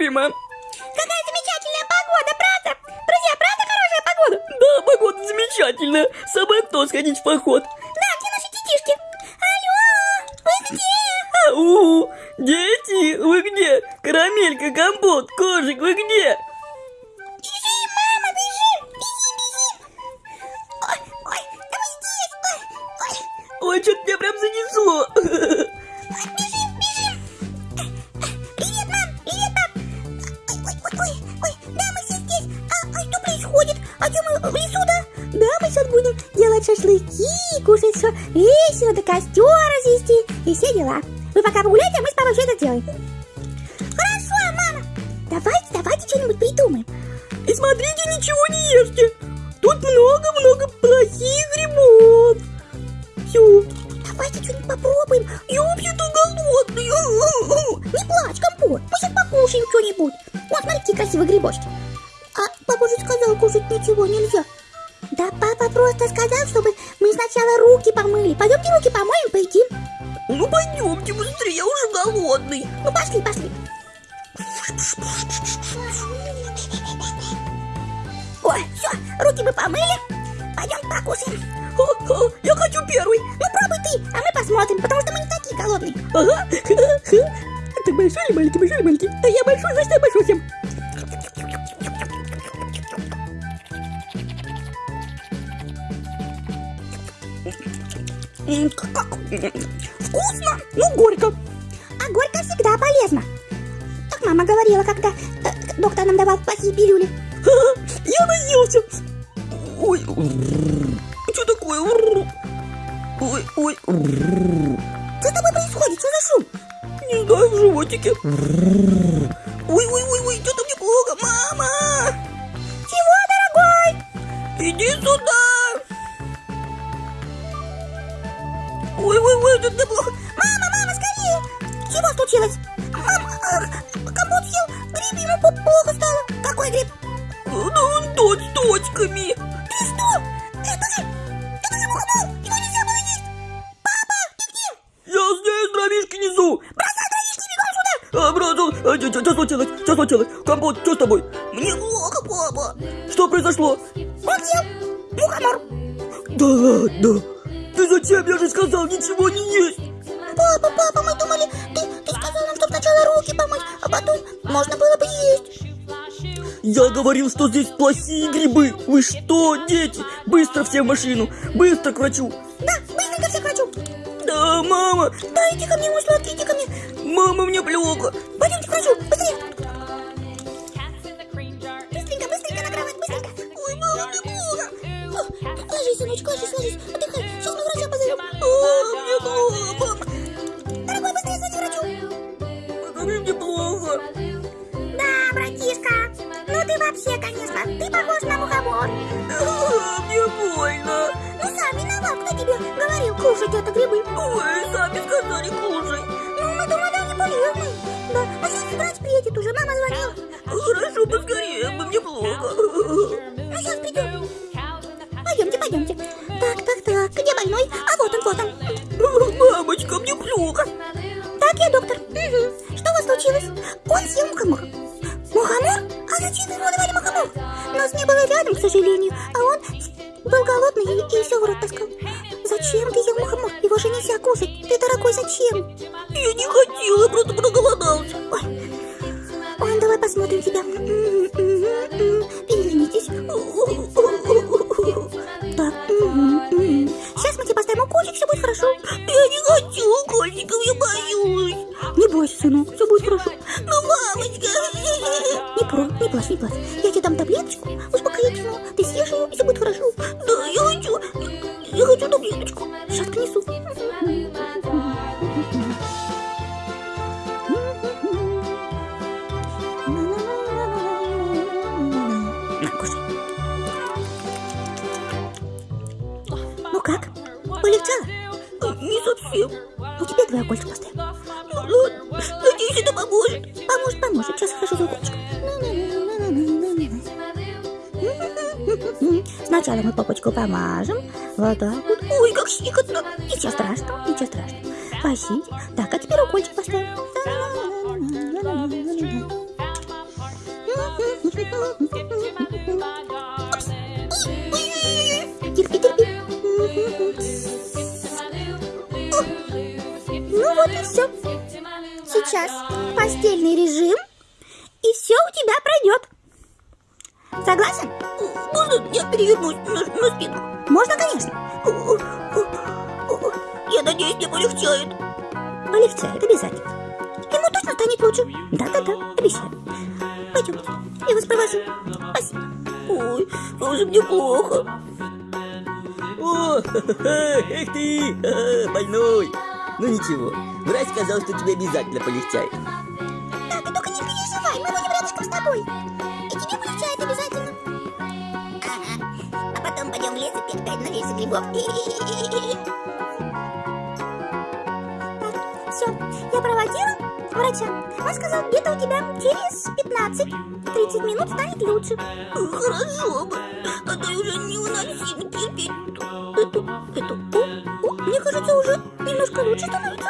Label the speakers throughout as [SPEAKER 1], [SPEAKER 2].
[SPEAKER 1] любимая.
[SPEAKER 2] Какая замечательная погода, правда? Друзья, правда хорошая погода?
[SPEAKER 1] Да, погода замечательная. Собой кто сходить в поход.
[SPEAKER 2] Да, где наши детишки? Алло, вы где?
[SPEAKER 1] Ау, дети, вы где? Карамелька, компот, кожик, вы где?
[SPEAKER 2] надо костер развести и все дела. Вы пока погуляйте, а мы с папой все это делаем. Катя. Ой. Что
[SPEAKER 1] такое? Ой, ой.
[SPEAKER 2] Что там происходит? Что за шум?
[SPEAKER 1] Не знаю, в животике. все в машину. Быстро к врачу.
[SPEAKER 2] Да, быстренько все к врачу.
[SPEAKER 1] Да, мама.
[SPEAKER 2] Да, иди ко мне, мой сладкий, иди ко мне. Он съел мухомор. Мухомор? А зачем ему давали мухомор? Нас не было рядом, к сожалению, а он был голодный и, и все в рот таскал. Зачем ты ел мухомор? Его же нельзя кушать. Ты, дорогой, зачем?
[SPEAKER 1] Я не хотела, просто проголодался.
[SPEAKER 2] второй.
[SPEAKER 1] Ну
[SPEAKER 2] ничего,
[SPEAKER 1] врач сказал, что тебе обязательно полегчает.
[SPEAKER 2] Да, ты только не переживай, мы будем рядышком с тобой. И тебе полегчает обязательно. Ага, а потом пойдем в лес и петь на лесу грибов. Все, я проводила врача. Он сказал, где-то у тебя через 15-30 минут станет лучше.
[SPEAKER 1] Хорошо бы, а то уже не уносим терпеть эту, эту
[SPEAKER 2] мне уже немножко лучше становится.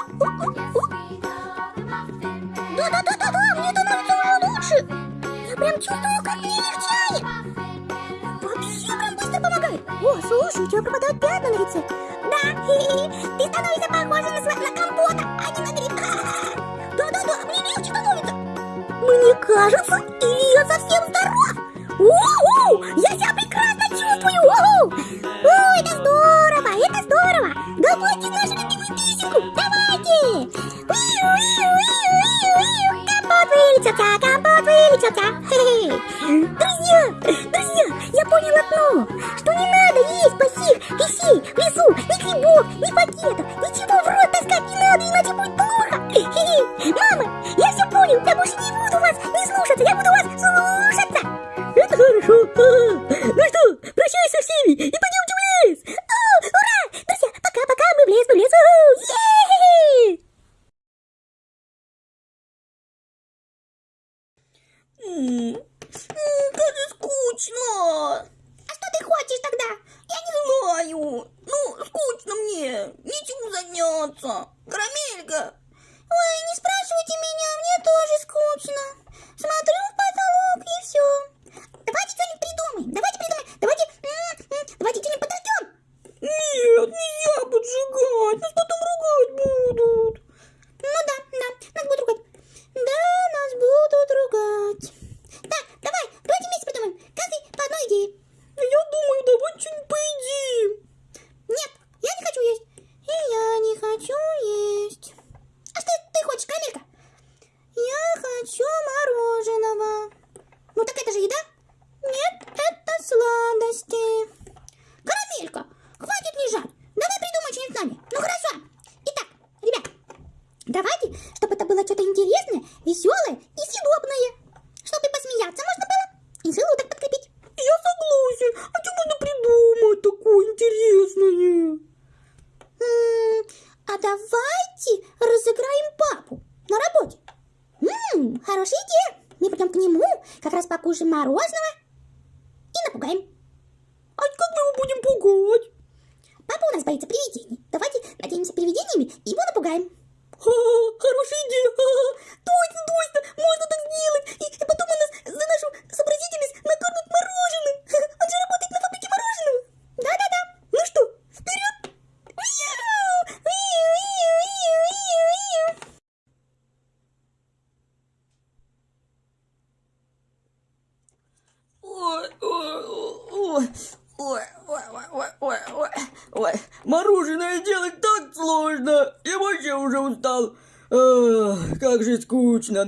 [SPEAKER 2] Да-да-да-да-да, мне становится уже лучше. Я прям чувствую, как мне легчает. Вообще прям быстро помогает. О, слушай, у тебя пропадают пятна на лице. Да, ты становишься похожа на, на компота, а не на гриб. Да-да-да, мне легче становится. Мне кажется, или я совсем стала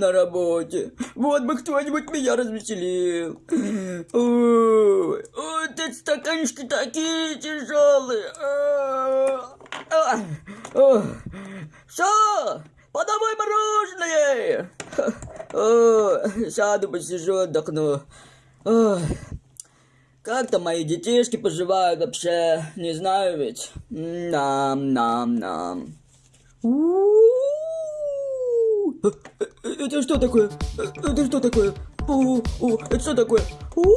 [SPEAKER 2] на работе.
[SPEAKER 1] Вот бы кто-нибудь меня развеселил. Ой, эти стаканчики такие тяжелые. А, а, а. Все, подавай мороженое. Ой, сяду, посижу, отдохну. Как там мои детишки поживают вообще? Не знаю ведь. Нам-нам-нам. У-у-у. Э, это что такое? Э, это что такое? О, о, это что такое? Ой,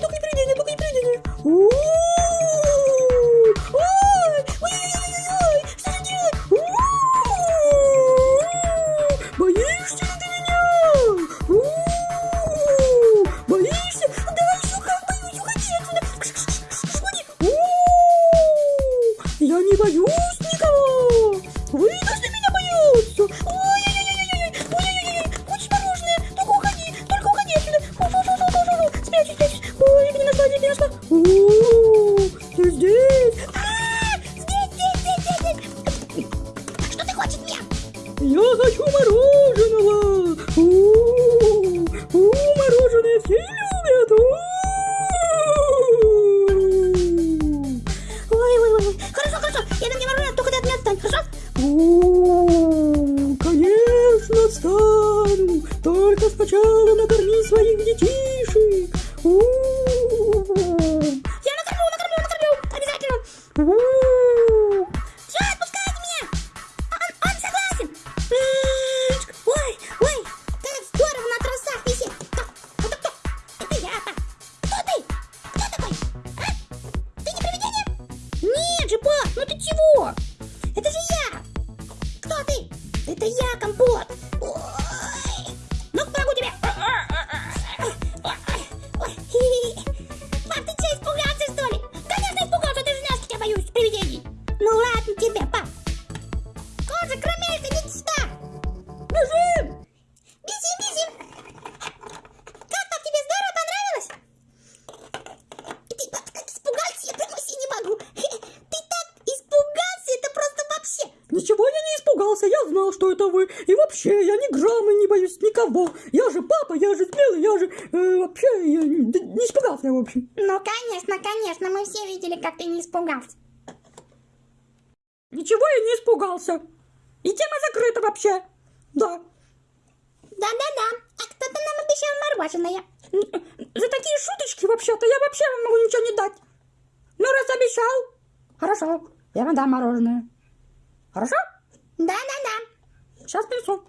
[SPEAKER 1] только не привидение, только не привидение.
[SPEAKER 3] Никого. Я же папа, я же смелый, я же... э, вообще, я не, не испугался в общем.
[SPEAKER 2] Ну, конечно, конечно, мы все видели, как ты не испугался.
[SPEAKER 3] Ничего я не испугался. И тема закрыта вообще. Да.
[SPEAKER 2] Да-да-да, а кто-то нам обещал мороженое.
[SPEAKER 3] Н- За такие шуточки вообще-то я вообще вам могу ничего не дать. Ну, раз обещал, хорошо, я вам дам мороженое. Хорошо?
[SPEAKER 2] Да-да-да.
[SPEAKER 3] Сейчас принесу.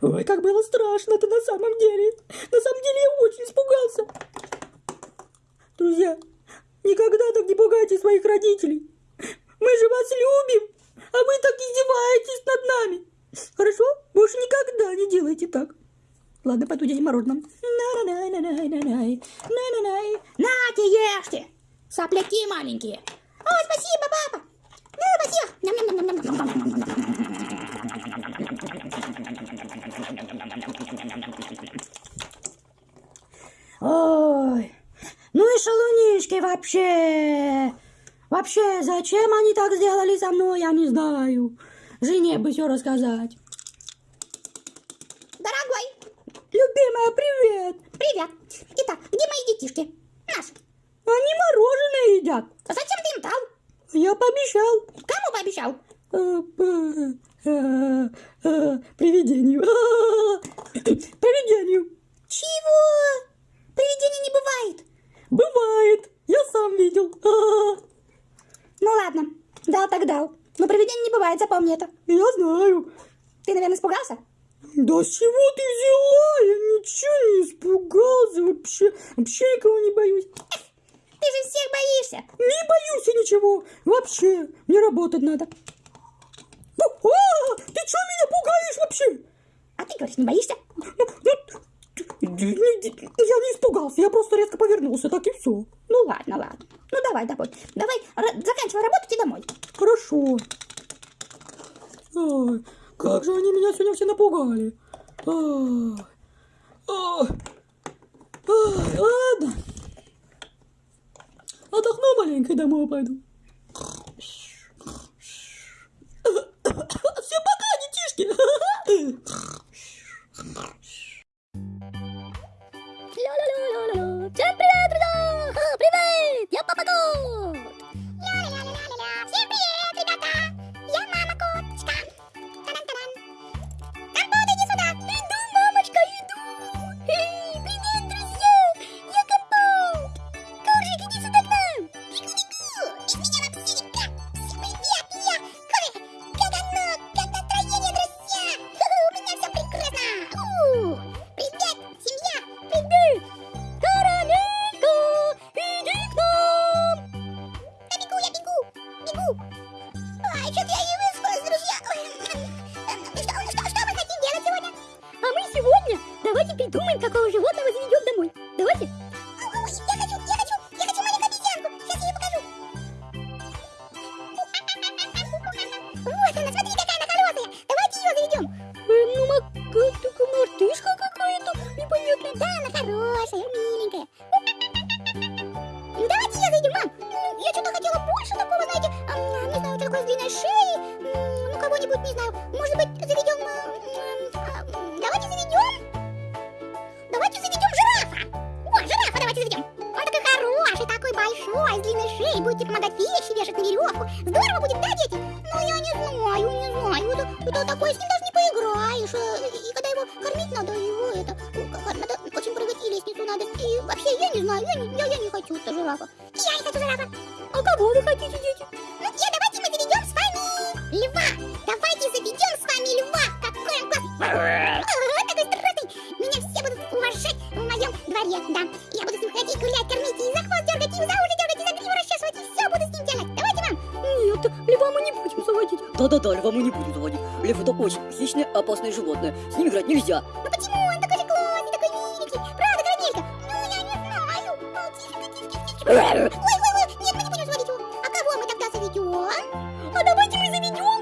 [SPEAKER 3] Ой, как было страшно-то на самом деле. На самом деле я очень испугался. Друзья, никогда так не пугайте своих родителей. Мы же вас любим, а вы так издеваетесь над нами. Хорошо? Больше никогда не делайте так. Ладно, пойду дядя мороженым.
[SPEAKER 2] Нате, ешьте. Сопляки маленькие. О, спасибо, папа. Ну, спасибо.
[SPEAKER 3] Ой, ну и шалунишки вообще. Вообще, зачем они так сделали со мной, я не знаю. Жене бы все рассказать.
[SPEAKER 2] Дорогой,
[SPEAKER 3] Любимая, привет.
[SPEAKER 2] привет. Итак, где мои детишки? Наши.
[SPEAKER 3] Они мороженое едят.
[SPEAKER 2] А зачем ты им дал?
[SPEAKER 3] Я пообещал.
[SPEAKER 2] Кому пообещал?
[SPEAKER 3] Привидению. Привидению.
[SPEAKER 2] Чего? Привидений не бывает.
[SPEAKER 3] Бывает. Я сам видел.
[SPEAKER 2] Ну ладно, дал так дал. Но привидений не бывает, запомни это.
[SPEAKER 3] Я знаю.
[SPEAKER 2] Ты, наверное, испугался?
[SPEAKER 3] Да с чего ты взяла? Я ничего не испугался вообще. Вообще никого не боюсь.
[SPEAKER 2] Ты же всех боишься.
[SPEAKER 3] Не боюсь я ничего. Вообще, мне работать надо. Ну, а, ты что меня пугаешь вообще?
[SPEAKER 2] А ты говоришь, не боишься?
[SPEAKER 3] Я не испугался, я просто резко повернулся, так и все.
[SPEAKER 2] Ну ладно, ладно. Ну давай, давай. Давай, заканчивай работать и домой.
[SPEAKER 3] Хорошо. Ой, как же они меня сегодня все напугали. Ой, ой, ой, ладно. Отдохну маленько и домой пойду. Все пока, детишки.
[SPEAKER 2] Ля-ля-ля-ля-ля. Всем привет, друзья! Ха, Привет! Я Папа Кот! Всем привет, Вот она, классные животные. С ним
[SPEAKER 1] играть нельзя.
[SPEAKER 2] Ну почему? Он такой же классный, такой миленький. Правда, Карамелька? Ну, я не знаю. Ну, тихо, тихо, тихо. Ой, нет, мы не будем заводить его. А кого мы тогда заведем? А? а давайте мы заведем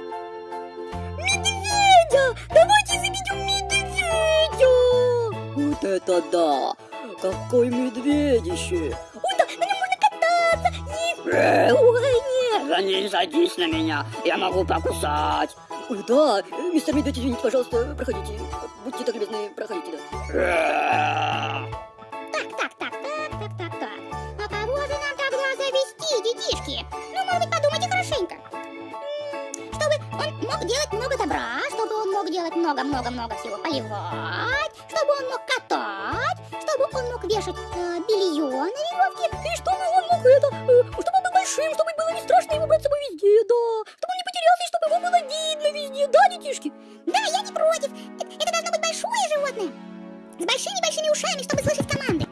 [SPEAKER 2] медведя. Давайте заведем медведя.
[SPEAKER 1] Вот это да. Какой медведище.
[SPEAKER 2] Ой, да, на нем можно кататься. Есть. Ой, нет.
[SPEAKER 1] Да не садись на меня, я могу покусать. Ой, да, Мистер Медведь, извините, пожалуйста, проходите. Будьте так любезны, проходите, да.
[SPEAKER 2] Так, так, так, так, так, так, так. А кого же нам тогда завести, детишки? Ну, может быть, подумайте хорошенько. Чтобы он мог делать много добра, чтобы он мог делать много-много-много всего поливать, чтобы он мог катать, чтобы он мог вешать э, белье на веревке, и чтобы он мог это, э, чтобы он был большим, чтобы было не страшно его брать с собой везде, да, Ой, да, детишки? Да, я не против. Это должно быть большое животное. С большими-большими ушами, чтобы слышать команды.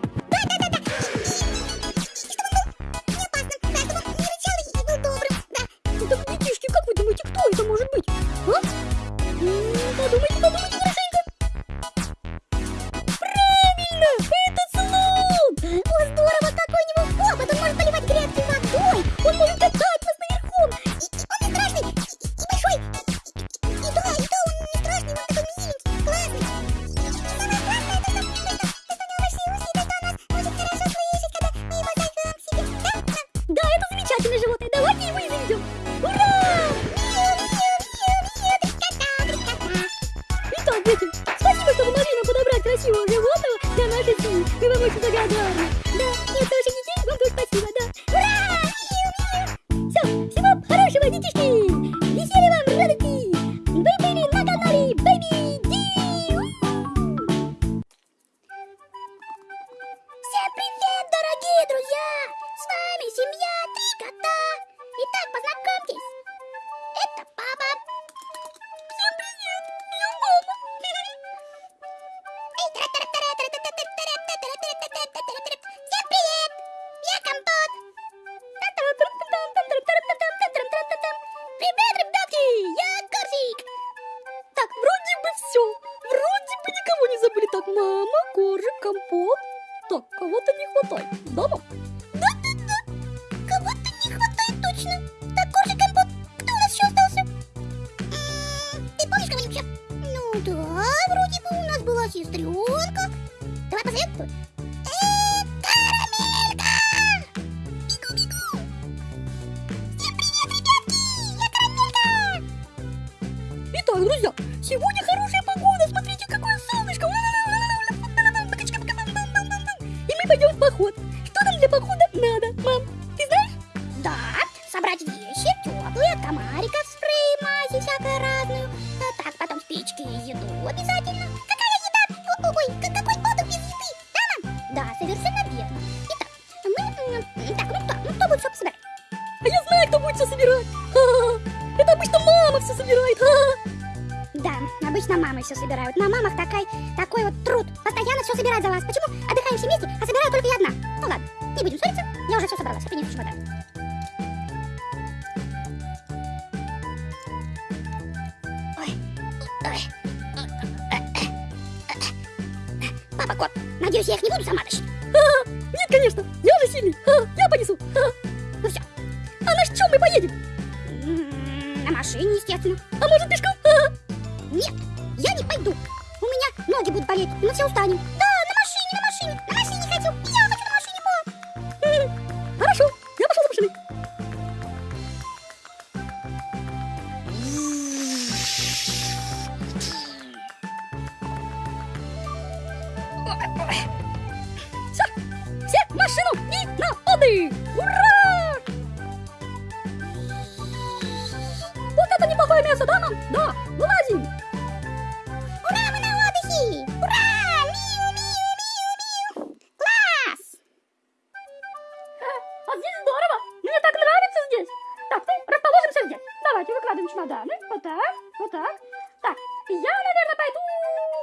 [SPEAKER 2] Чемоданы. Вот так, вот так. Так, я, наверное, пойду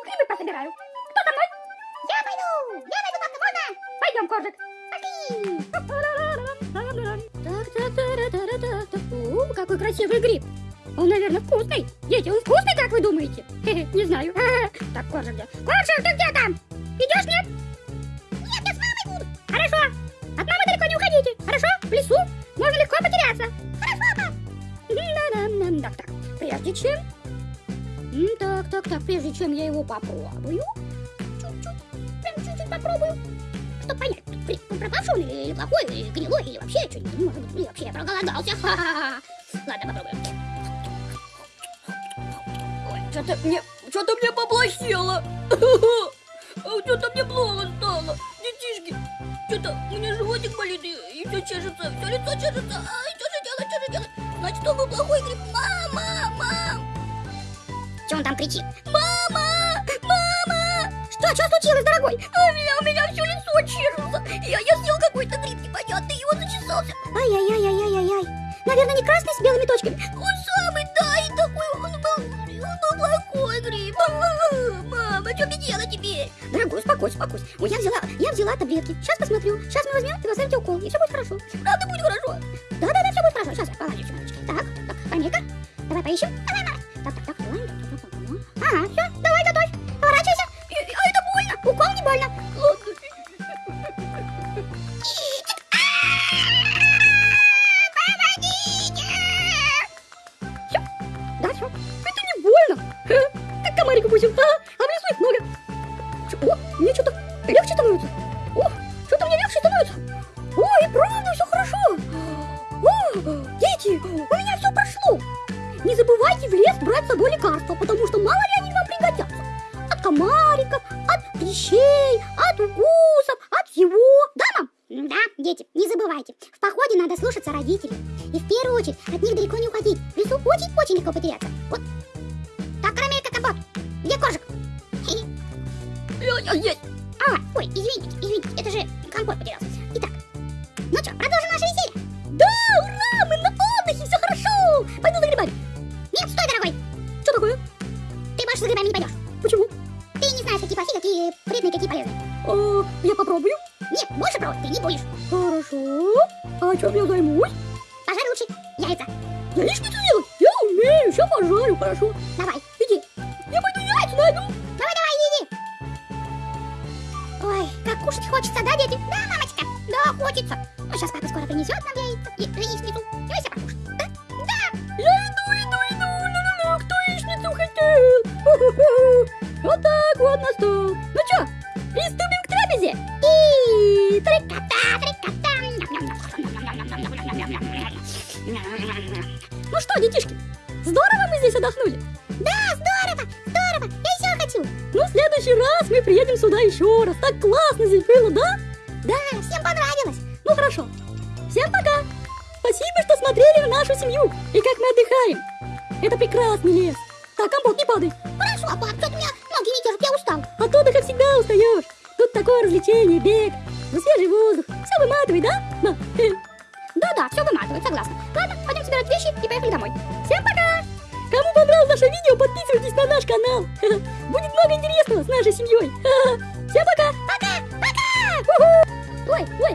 [SPEAKER 2] грибы пособираю. Кто со мной?
[SPEAKER 4] Я пойду! Я пойду, папа, можно?
[SPEAKER 2] Пойдем, Коржик.
[SPEAKER 4] Пошли!
[SPEAKER 2] О, какой красивый гриб. Он, наверное, вкусный. Дети, он вкусный, как вы думаете? Не знаю. Так, Коржик где? Коржик, ты где там? Идешь, нет?
[SPEAKER 4] Нет, я с мамой буду!
[SPEAKER 2] Хорошо. От мамы далеко не уходите. Хорошо? В лесу можно легко потеряться. Так, так. Прежде чем... Так, так, так. Прежде чем я его попробую... Чуть-чуть. Прям чуть-чуть попробую. Чтобы понять, пропавший он или плохой, или гнилой, или вообще что-нибудь. Может быть, вообще я проголодался. Ха-ха-ха. Ладно, попробуем.
[SPEAKER 3] Ой, что-то мне, что-то мне поплохело. Что-то мне плохо стало. Детишки, что-то у меня животик болит и, и все чешется, все лицо чешется. Ай, что? Значит, он был плохой гриб. Мама, мам,
[SPEAKER 4] Че он там кричит?
[SPEAKER 3] мама, мама.
[SPEAKER 2] Что, что случилось, дорогой?
[SPEAKER 3] У меня, у меня все лицо чешется. Я, я съел какой-то гриб непонятный, и он зачесался.
[SPEAKER 2] Ай-яй-яй-яй-яй-яй. Наверное, не красный с белыми точками.
[SPEAKER 3] Он самый, да, и такой, он был, был плохой гриб. Мама, что мне делать теперь?
[SPEAKER 2] Дорогой, успокойся, успокойся. Ой, я взяла, я взяла таблетки. Сейчас посмотрю. Сейчас мы возьмем и поставите укол, и все будет хорошо.
[SPEAKER 3] Правда будет хорошо?
[SPEAKER 2] Да-да-да, все будет хорошо. Сейчас, положи чемоданчик. Так, так, Амелька, давай поищем. Давай, давай. Так, так, так, давай. Ага, все, давай, готовь. Поворачивайся.
[SPEAKER 3] А это больно.
[SPEAKER 2] Укол не больно. Да, комарик укусил. А, а в лесу их много. О, мне что-то легче становится. О, что-то мне легче становится. О, и правда все хорошо. О, дети, у меня все прошло. Не забывайте в лес брать с собой лекарства, потому что мало ли
[SPEAKER 4] Всем
[SPEAKER 2] пока. Пока, пока. Ой, ой,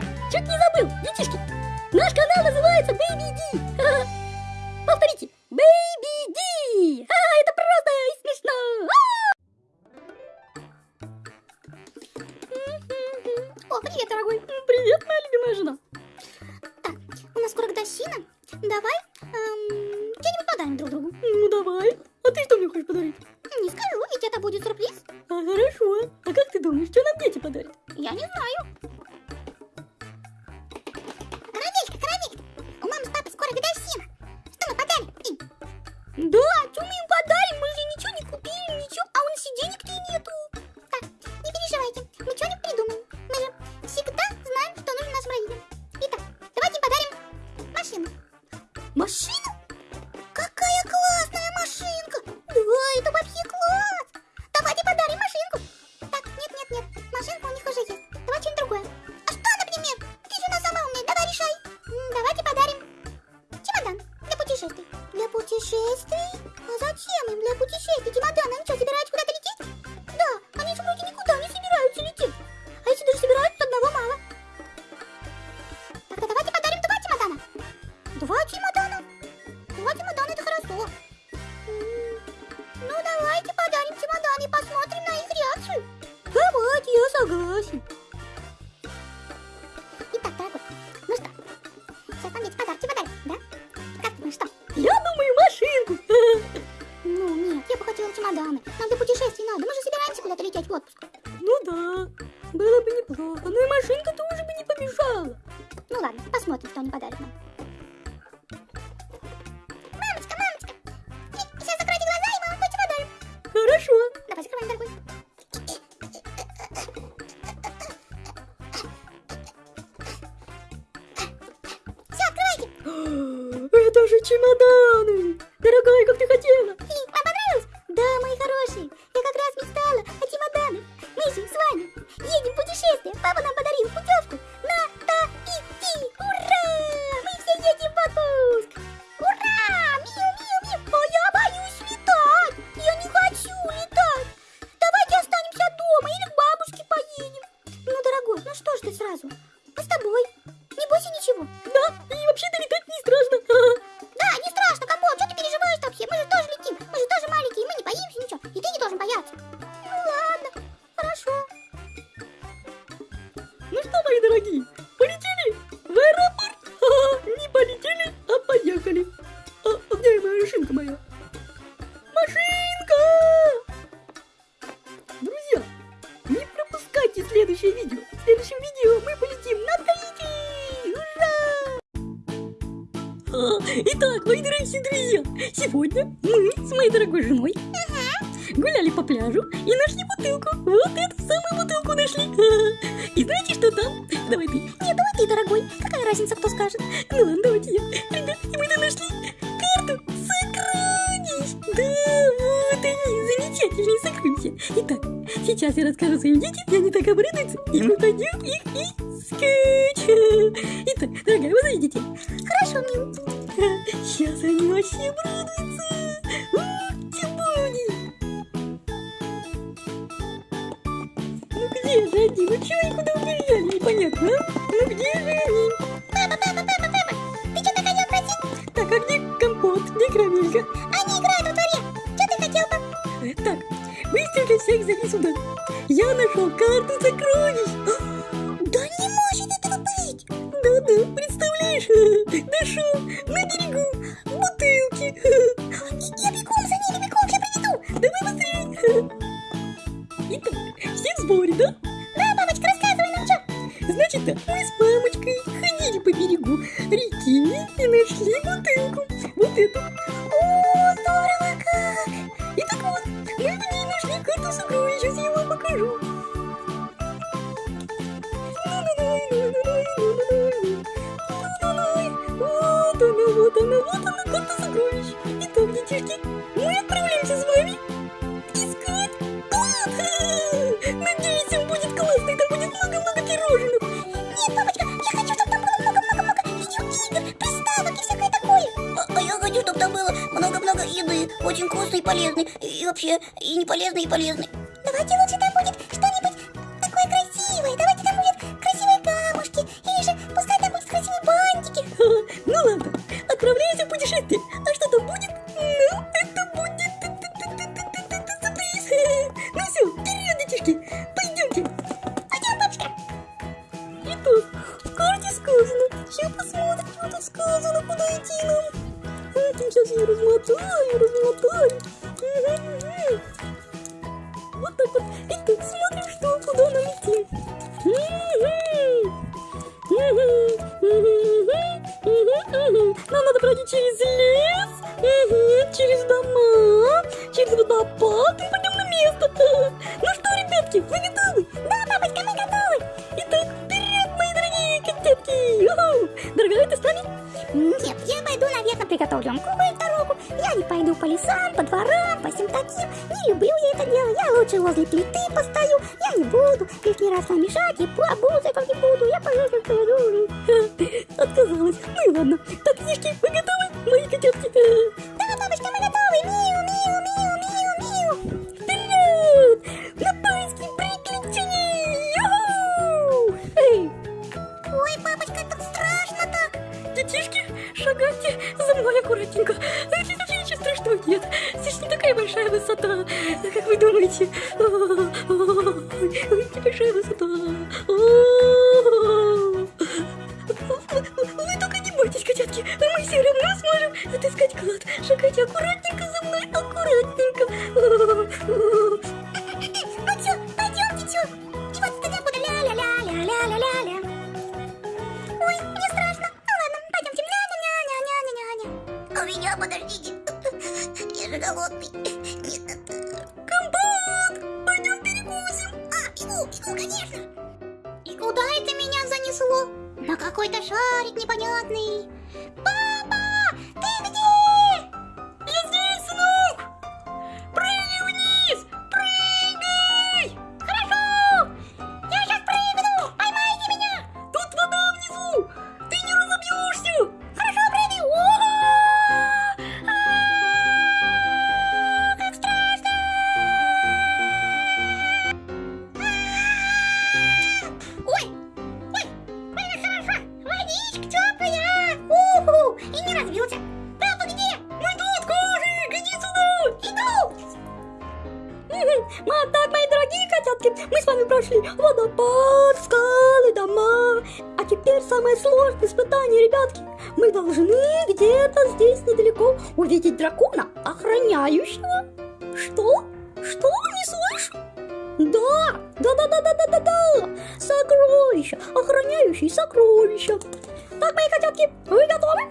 [SPEAKER 3] de nadar. 18 Eylül'de 8 Eylül'de. Yana
[SPEAKER 2] şu tudo. пойду наверное приготовлю вам какую-то. Я не пойду по лесам, по дворам, по всем таким. Не люблю я это дело. Я лучше возле плиты постою. Я не буду лишний раз вам мешать. И по музыкам не буду. Я поеду, поеду.
[SPEAKER 3] Отказалась. Ну и ладно. Так, книжки, вы готовы? Мои котятки.
[SPEAKER 2] Да, бабочка, мы готовы. Миу. Вот
[SPEAKER 3] так, мои дорогие котятки, мы с вами прошли водопад, скалы, дома. А теперь самое сложное испытание, ребятки. Мы должны где-то здесь недалеко увидеть дракона, охраняющего. Что? Что? Не слышу? Да, да, да, да, да, да, да, да. Сокровища, охраняющий сокровища. Так, мои котятки, вы готовы?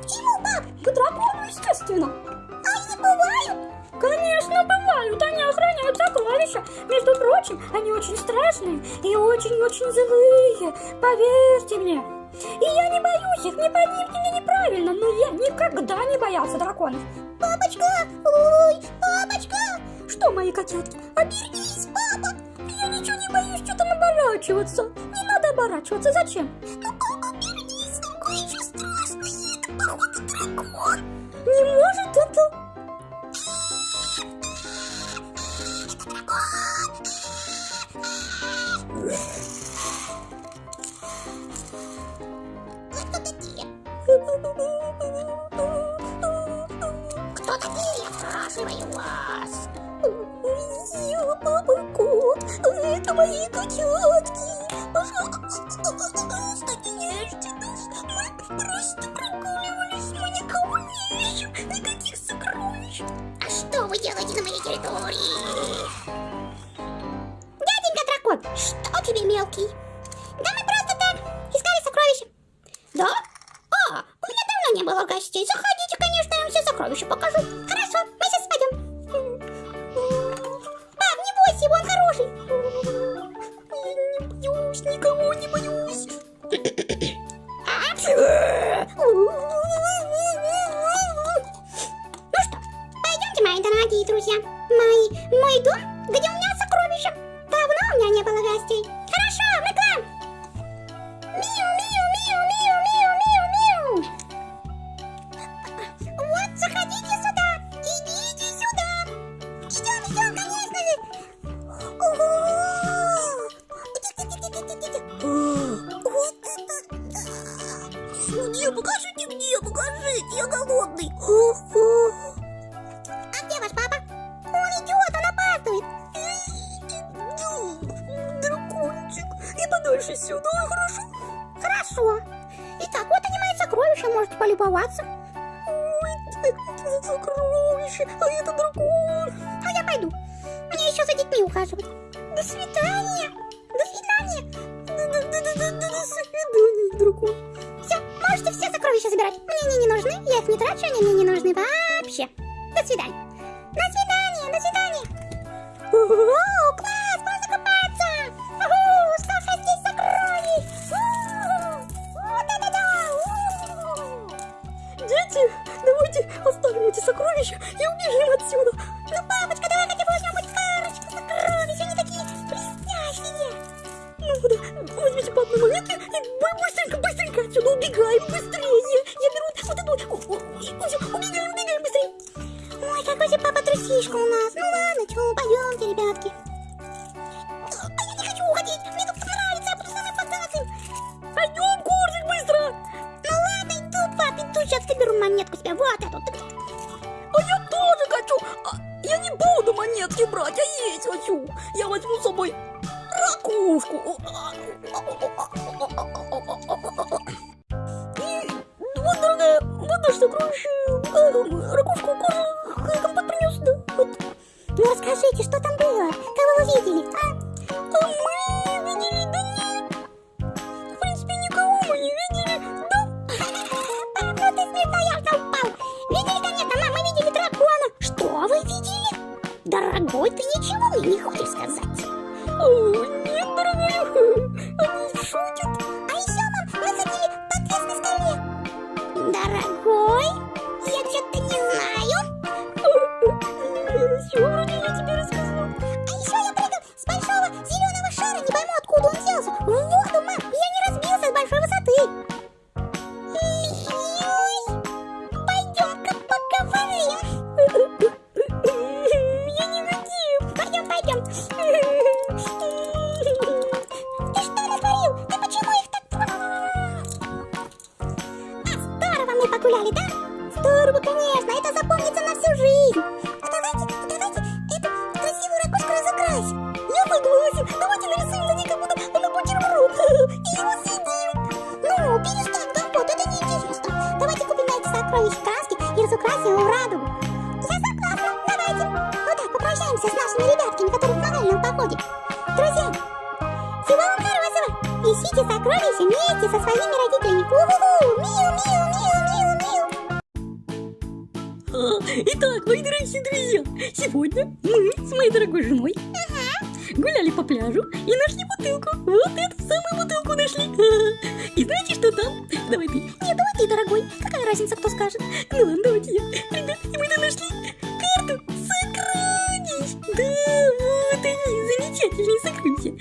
[SPEAKER 2] К чему, пап?
[SPEAKER 3] К дракону, естественно.
[SPEAKER 2] А не бывают?
[SPEAKER 3] Конечно, бывают, они охраняют сокровища. Между прочим, они очень страшные и очень-очень злые, поверьте мне. И я не боюсь их, не поймите меня неправильно, но я никогда не боялся драконов.
[SPEAKER 2] Папочка! Ой, папочка!
[SPEAKER 3] Что, мои котятки,
[SPEAKER 2] Обернись, папа!
[SPEAKER 3] я ничего не боюсь что-то оборачиваться. Не надо оборачиваться, зачем?
[SPEAKER 2] Ну, обернись, там кое-что страшное. Это, походу, дракон.
[SPEAKER 3] Не может это...
[SPEAKER 2] Кто такие? Спрашиваю вас.
[SPEAKER 3] Я папа кот, это мои котятки.
[SPEAKER 2] Пожалуйста, не ешьте нас. Мы просто прогуливались. Мы никого не ищем. Никаких сокровищ. А что вы делаете на моей территории? Дяденька дракон, что тебе мелкий? Да мы просто так искали сокровища. Да? А, у меня давно не было гостей. Заходите, конечно, я вам все сокровища покажу. Хорошо, мы сейчас пойдем. Пап, не бойся, он хороший. Я не боюсь, никого не боюсь. Ну что, пойдемте, мои дорогие друзья. Мой, мой дом, где у меня сокровища. Давно у меня не было гостей. Хорошо, мы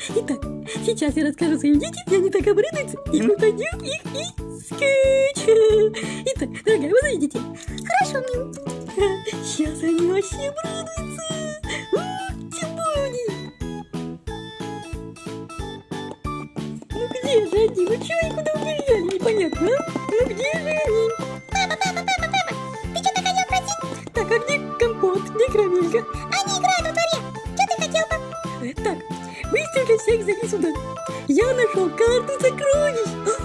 [SPEAKER 2] Итак, сейчас
[SPEAKER 3] я расскажу своим детям, и они так обрадуются, и мы пойдем их и искать. Итак, дорогая, вы заведите.
[SPEAKER 2] Хорошо, мил.
[SPEAKER 3] Сейчас они вообще обрадуются. Ну где же они? Ну чего они куда убежали? Непонятно, а? Ну где же они?
[SPEAKER 2] Папа, папа, папа, папа! Ты что-то хотел просить?
[SPEAKER 3] Так, а где компот? Где карамелька? всех зови сюда. Я нашел карту сокровищ.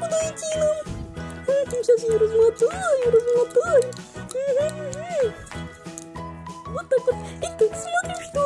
[SPEAKER 2] подойти нам.
[SPEAKER 3] Ну? Я этим сейчас я размотаю, размотаю. Вот так вот. И так смотришь, что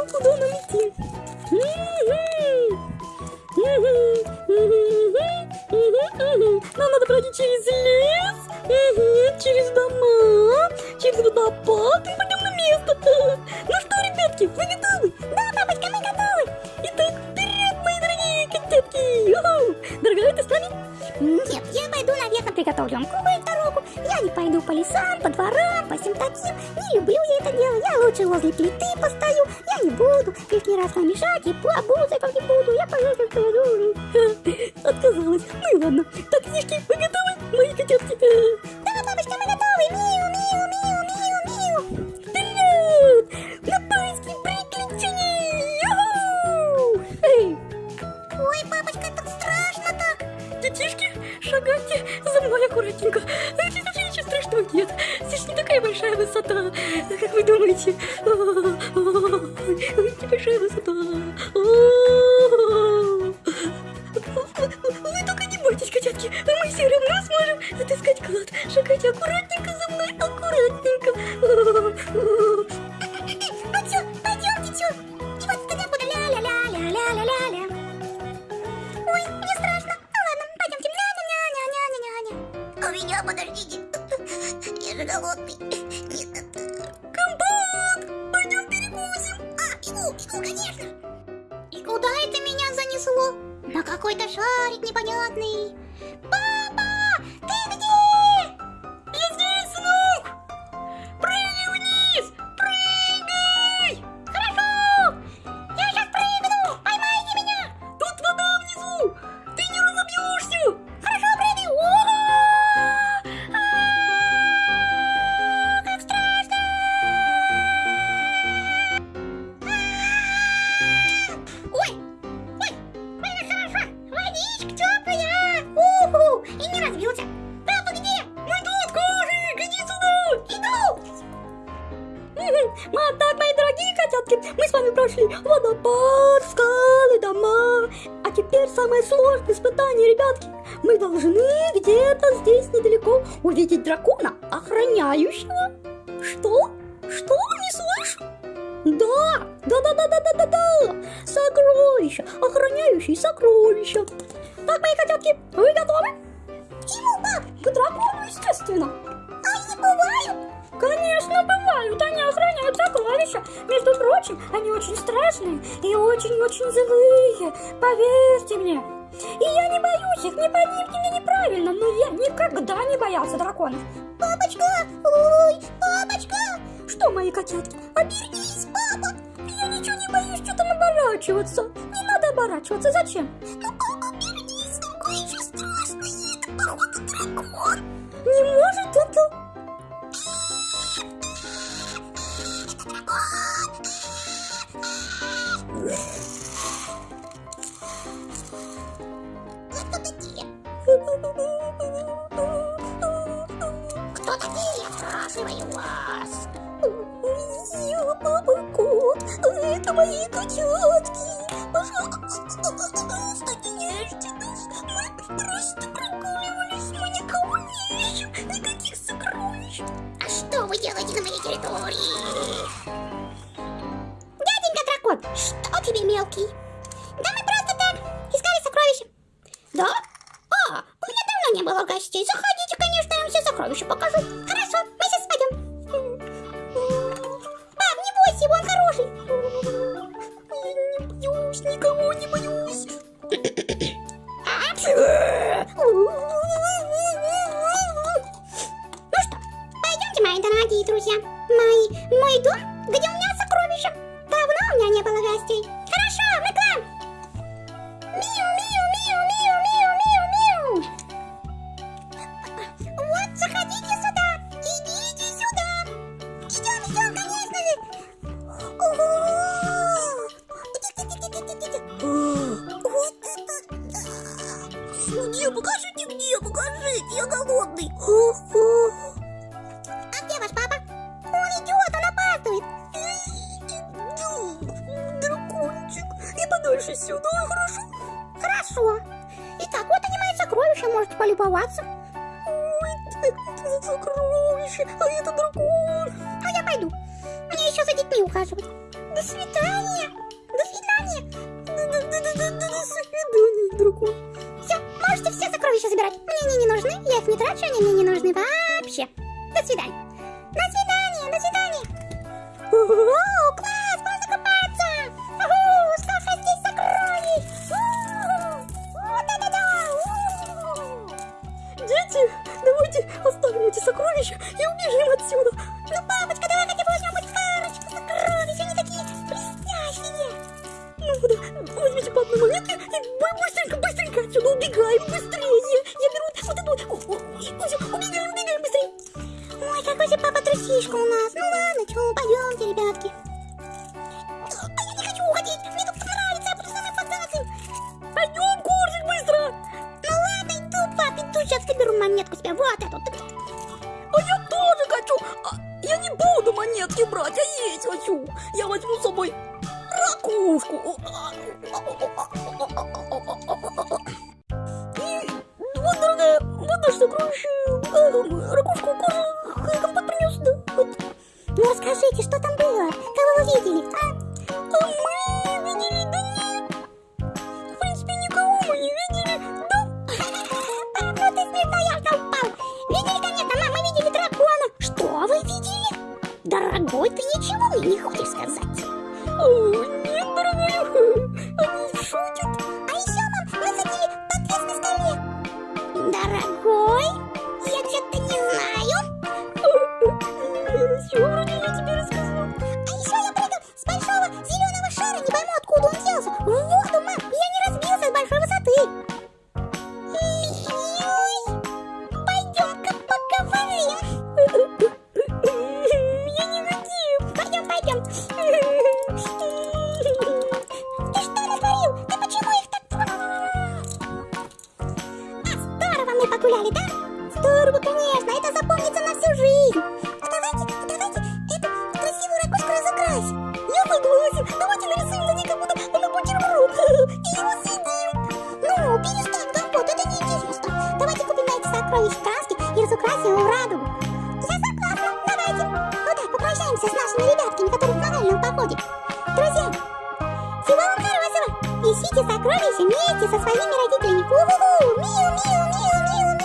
[SPEAKER 2] лесам, по дворам, по всем таким. Не люблю я это дело, я лучше возле плиты постою. Я не буду лишний раз вам мешать и
[SPEAKER 3] побуду. Убегаем, убегаем быстрее.
[SPEAKER 2] Ой, какой же папа трусишка у нас. Ну ладно, чего, пойдемте, ребят.
[SPEAKER 1] все
[SPEAKER 2] вместе со своими родителями. У-ху-ху!
[SPEAKER 3] Миу-миу-миу-миу-миу!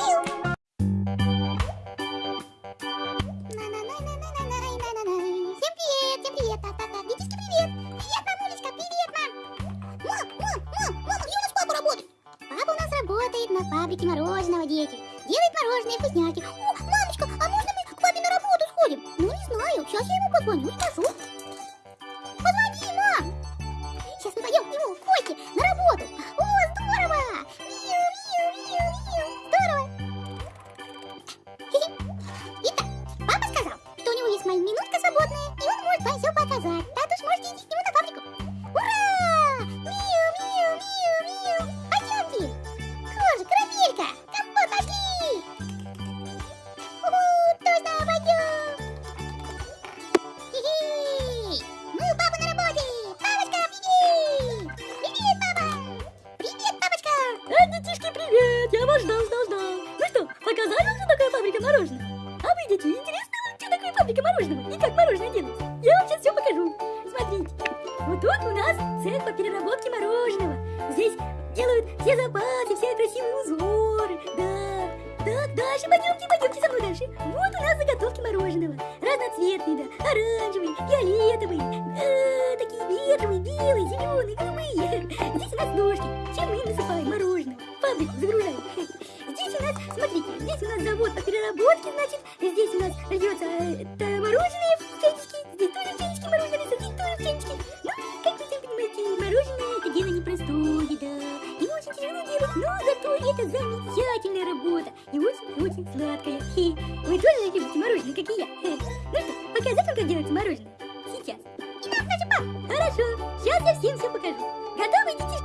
[SPEAKER 3] хочу пап. Хорошо, сейчас я всем все покажу. Готовы, дети?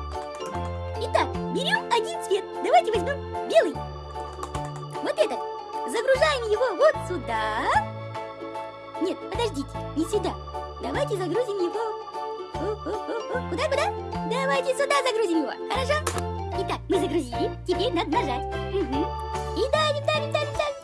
[SPEAKER 3] Итак, берем один цвет. Давайте возьмем белый. Вот этот. Загружаем его вот сюда. Нет, подождите, не сюда. Давайте загрузим его. Куда, куда? Давайте сюда загрузим его. Хорошо? Итак, мы загрузили. Теперь надо нажать. Угу. И давим, давим, давим, давим.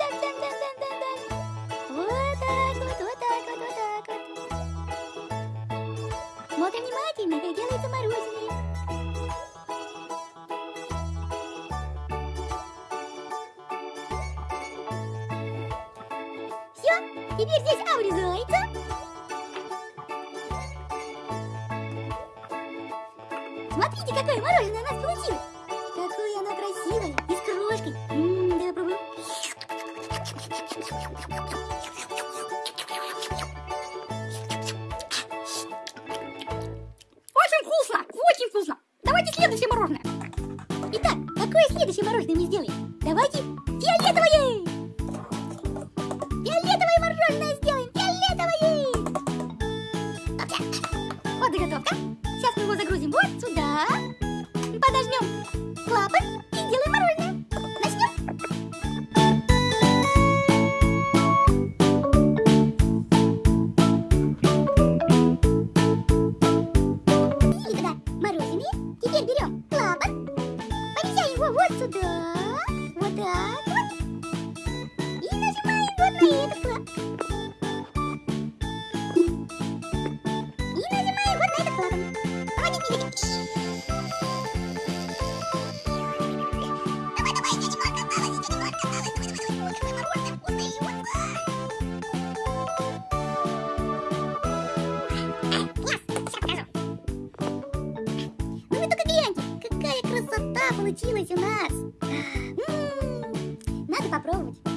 [SPEAKER 2] Красота получилась у нас. М, Надо попробовать.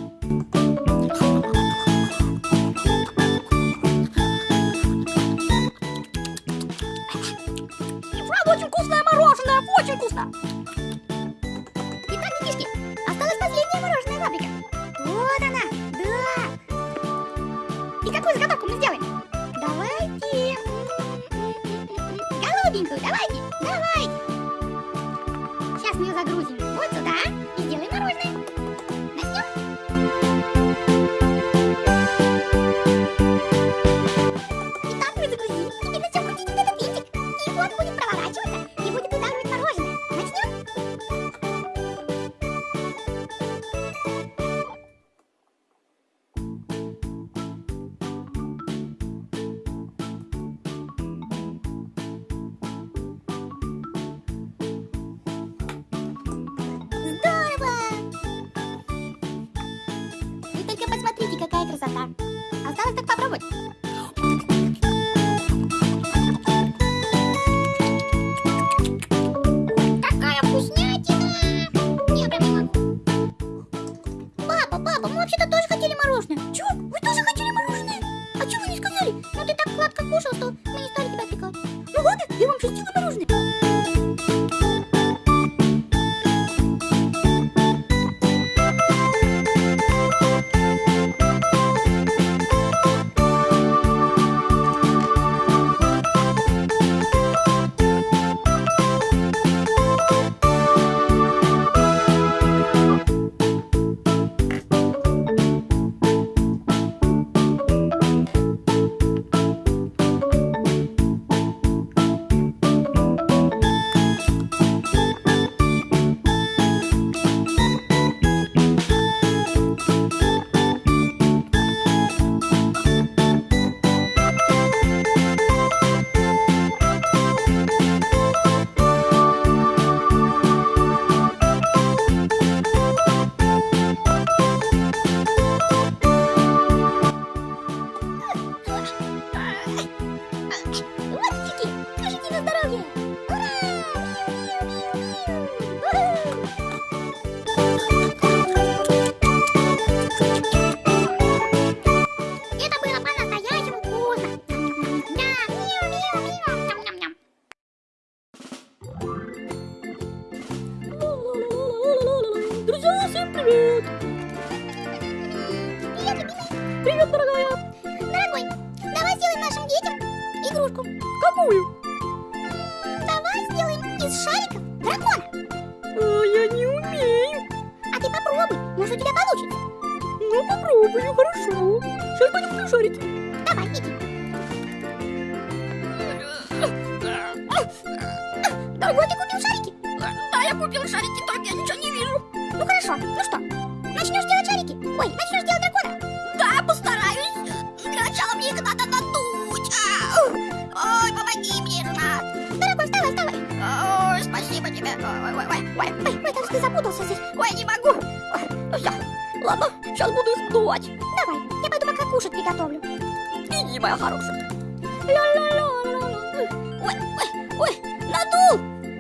[SPEAKER 2] Ой,
[SPEAKER 3] ой, ой, надул.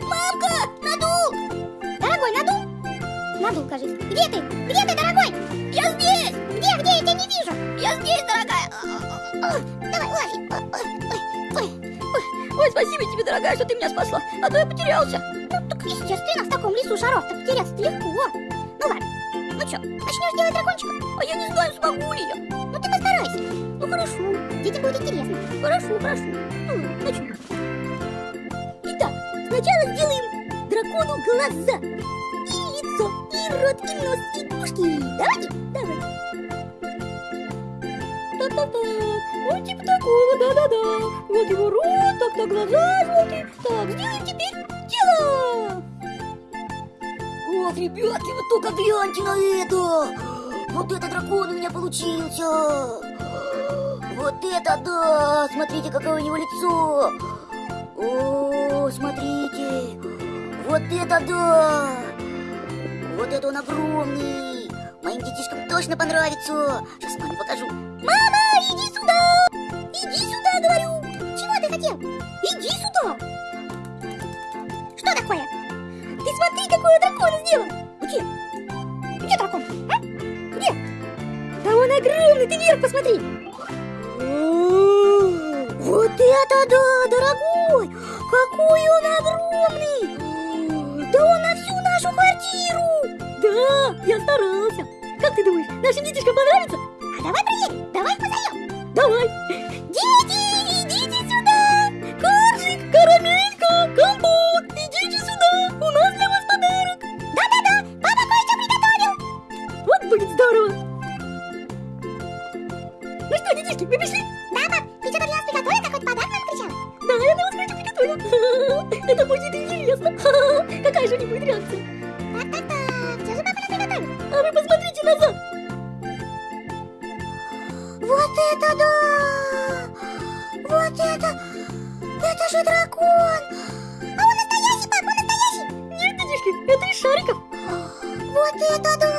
[SPEAKER 3] Мамка, надул.
[SPEAKER 2] Дорогой, надул? Надул, кажись. Где ты? Где ты, дорогой?
[SPEAKER 3] Я здесь.
[SPEAKER 2] Где, где? Я тебя не вижу.
[SPEAKER 3] Я здесь, дорогая.
[SPEAKER 2] Давай, лови. Ой, ой, ой, ой.
[SPEAKER 3] Спасибо тебе, дорогая, что ты меня спасла. А то я потерялся.
[SPEAKER 2] Ну, так естественно, в таком лесу шаров-то потеряться легко. Ну ладно. Ну что, начнешь делать дракончика?
[SPEAKER 3] А я не знаю, смогу ли я.
[SPEAKER 2] Ну ты постарайся.
[SPEAKER 3] Ну хорошо,
[SPEAKER 2] Детям будет интересно.
[SPEAKER 3] хорошо, хорошо. Ну. Итак, Сначала сделаем дракону глаза, и лицо, и рот, и нос, и ушки. Давайте, давайте. Та-та-та, ну типа такого, да-да-да. Вот его рот, так-так, глаза желтые. Так, сделаем теперь тело.
[SPEAKER 2] Ох, ребятки, вы только гляньте на это! Вот этот дракон у меня получился! Вот это да! Смотрите, какое у него лицо! О, смотрите! Вот это да! Вот это он огромный! Моим детишкам точно понравится! Сейчас маме покажу. Мама, иди сюда! Иди сюда, говорю! Чего ты хотел? Иди сюда! Что такое? Ты смотри, какой я дракон сделал! Где? Где дракон? А? Где? Да он огромный, ты вверх посмотри! Вот это да, дорогой! Какой он огромный! Да он на всю нашу квартиру!
[SPEAKER 3] Да, я старался! Как ты думаешь, нашим детишкам понравится?
[SPEAKER 2] А давай проедем, давай позовем!
[SPEAKER 3] Давай!
[SPEAKER 2] Дети, идите сюда!
[SPEAKER 3] Коржик, карамелька, компот, идите сюда! У нас для вас подарок!
[SPEAKER 2] Да-да-да, папа кое-что приготовил!
[SPEAKER 3] Вот будет здорово! Ну что, детишки, вы пришли?
[SPEAKER 2] Да, пап!
[SPEAKER 3] Это будет интересно! Какая же у них реакция? А вы посмотрите назад!
[SPEAKER 2] Вот это да! Вот это! Это же дракон! А он настоящий, папа, он настоящий!
[SPEAKER 3] Нет, детишки, это из шариков!
[SPEAKER 2] Вот это да!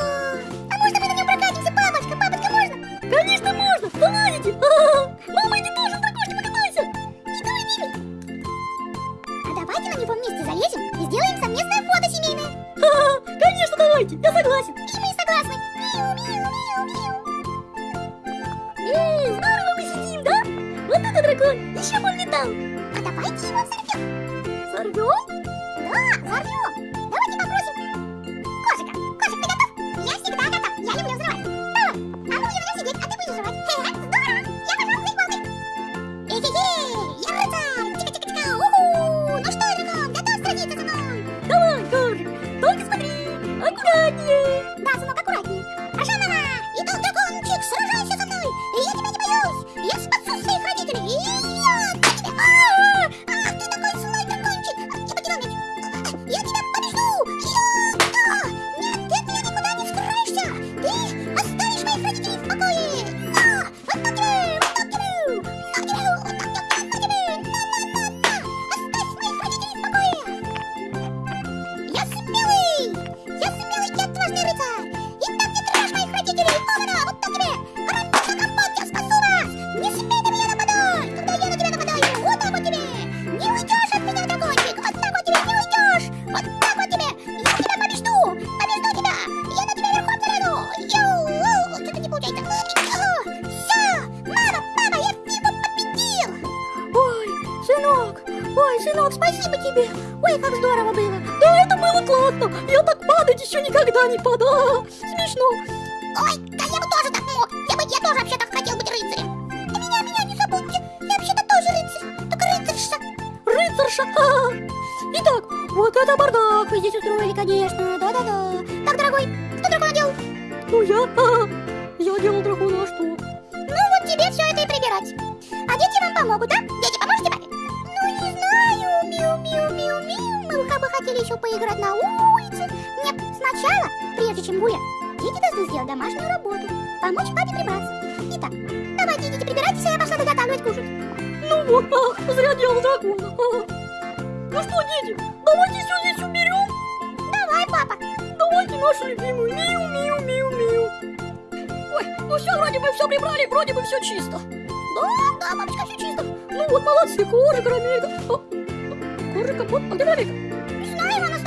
[SPEAKER 3] никогда не подам. Смешно.
[SPEAKER 2] Ой, да я бы тоже так мог. Я бы, я тоже вообще так хотел быть рыцарем. И меня, меня не забудьте. Я вообще-то тоже рыцарь, только рыцарша.
[SPEAKER 3] Рыцарша. А -а -а. Итак, вот это бардак
[SPEAKER 2] вы здесь устроили, конечно. Да-да-да. Так, дорогой, кто драку надел?
[SPEAKER 3] Ну я. А
[SPEAKER 2] -а -а.
[SPEAKER 3] чисто.
[SPEAKER 2] Да, да, мамочка, все чисто.
[SPEAKER 3] Ну вот, молодцы, кожа, карамелька. О, кожа, капот, а где карамелька?
[SPEAKER 2] Не знаю, она